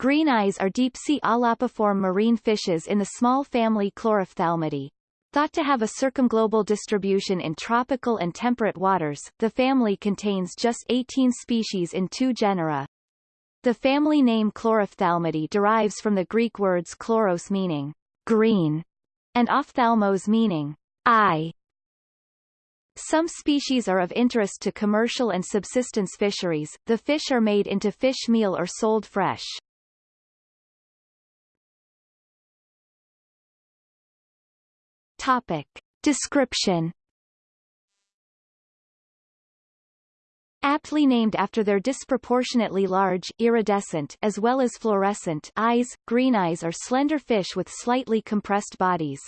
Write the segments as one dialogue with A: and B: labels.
A: Green eyes are deep-sea aulopiform marine fishes in the small family Chlorophthalmidae. Thought to have a circumglobal distribution in tropical and temperate waters, the family contains just 18 species in two genera. The family name Chlorophthalmidae derives from the Greek words chloros meaning green and ophthalmos meaning eye. Some species are of interest to commercial and subsistence fisheries. The fish are made into fish meal or sold fresh. Topic. Description Aptly named after their disproportionately large, iridescent as well as fluorescent eyes, green eyes are slender fish with slightly compressed bodies.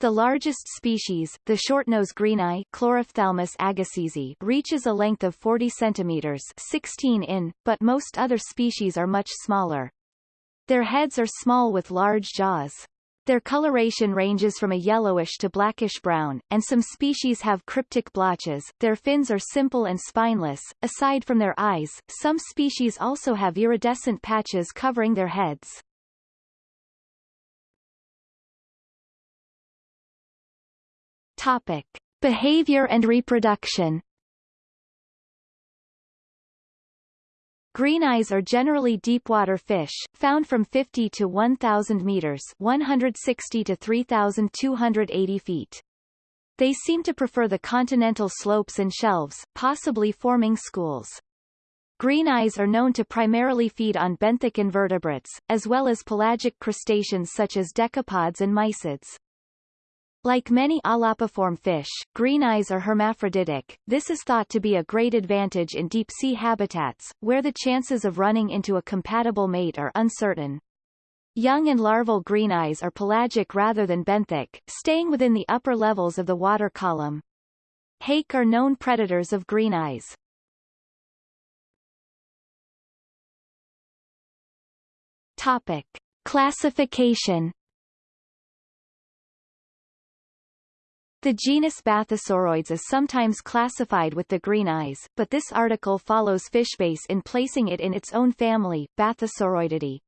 A: The largest species, the shortnose greeneye Chlorophthalmus agassizi, reaches a length of 40 centimeters 16 in, but most other species are much smaller. Their heads are small with large jaws. Their coloration ranges from a yellowish to blackish brown, and some species have cryptic blotches. Their fins are simple and spineless. Aside from their eyes, some species also have iridescent patches covering their heads. Topic. Behavior and reproduction Green eyes are generally deepwater fish, found from 50 to 1,000 meters 160 to 3,280 feet. They seem to prefer the continental slopes and shelves, possibly forming schools. Green eyes are known to primarily feed on benthic invertebrates, as well as pelagic crustaceans such as decapods and mysids. Like many aulopiform fish, green eyes are hermaphroditic. This is thought to be a great advantage in deep-sea habitats, where the chances of running into a compatible mate are uncertain. Young and larval green eyes are pelagic rather than benthic, staying within the upper levels of the water column. Hake are known predators of green eyes. Topic. Classification The genus Bathysauroides is sometimes classified with the green eyes, but this article follows Fishbase in placing it in its own family, Bathysauroididae.